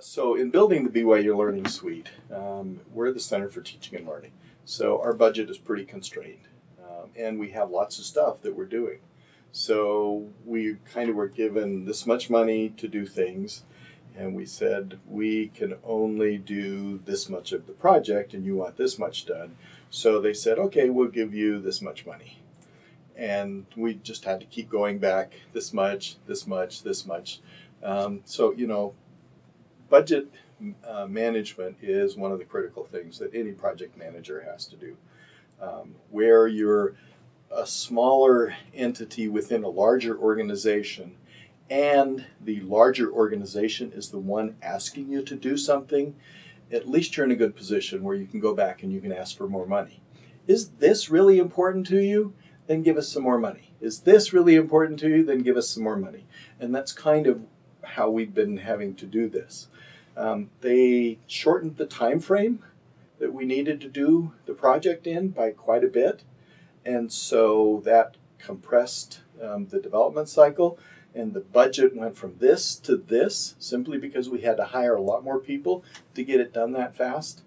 So in building the BYU Learning Suite, um, we're the Center for Teaching and Learning. So our budget is pretty constrained, um, and we have lots of stuff that we're doing. So we kind of were given this much money to do things, and we said we can only do this much of the project, and you want this much done. So they said, okay, we'll give you this much money. And we just had to keep going back this much, this much, this much. Um, so, you know, budget uh, management is one of the critical things that any project manager has to do. Um, where you're a smaller entity within a larger organization and the larger organization is the one asking you to do something, at least you're in a good position where you can go back and you can ask for more money. Is this really important to you? Then give us some more money. Is this really important to you? Then give us some more money. And that's kind of how we've been having to do this. Um, they shortened the time frame that we needed to do the project in by quite a bit. And so that compressed um, the development cycle and the budget went from this to this simply because we had to hire a lot more people to get it done that fast.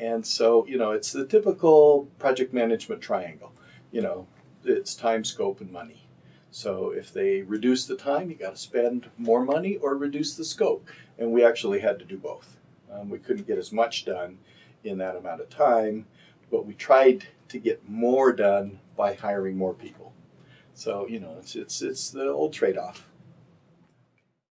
And so, you know, it's the typical project management triangle. You know, it's time, scope, and money. So if they reduce the time, you got to spend more money or reduce the scope. And we actually had to do both. Um, we couldn't get as much done in that amount of time, but we tried to get more done by hiring more people. So you know, it's it's it's the old trade-off.